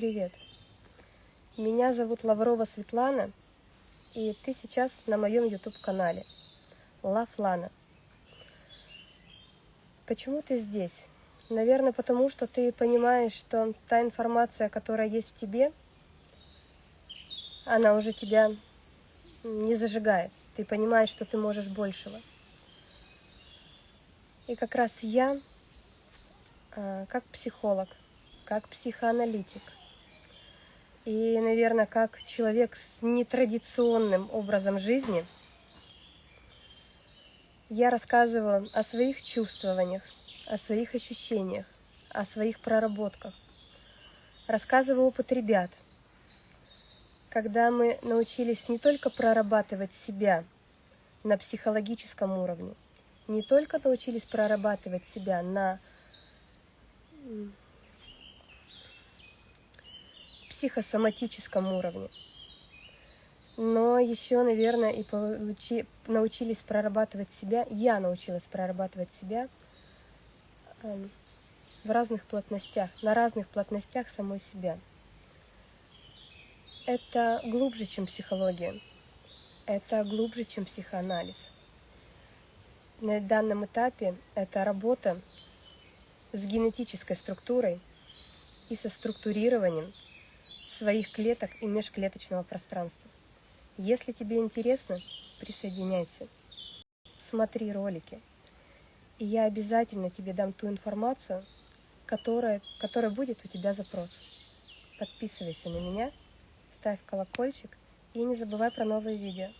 привет! Меня зовут Лаврова Светлана, и ты сейчас на моем YouTube-канале Лафлана. Почему ты здесь? Наверное, потому что ты понимаешь, что та информация, которая есть в тебе, она уже тебя не зажигает. Ты понимаешь, что ты можешь большего. И как раз я, а, как психолог, как психоаналитик и, наверное, как человек с нетрадиционным образом жизни, я рассказываю о своих чувствованиях, о своих ощущениях, о своих проработках. Рассказываю опыт ребят, когда мы научились не только прорабатывать себя на психологическом уровне, не только научились прорабатывать себя на психосоматическом уровне. Но еще, наверное, и получи, научились прорабатывать себя, я научилась прорабатывать себя э, в разных плотностях, на разных плотностях самой себя. Это глубже, чем психология, это глубже, чем психоанализ. На данном этапе это работа с генетической структурой и со структурированием своих клеток и межклеточного пространства. Если тебе интересно, присоединяйся, смотри ролики, и я обязательно тебе дам ту информацию, которая, которая будет у тебя запрос. Подписывайся на меня, ставь колокольчик и не забывай про новые видео.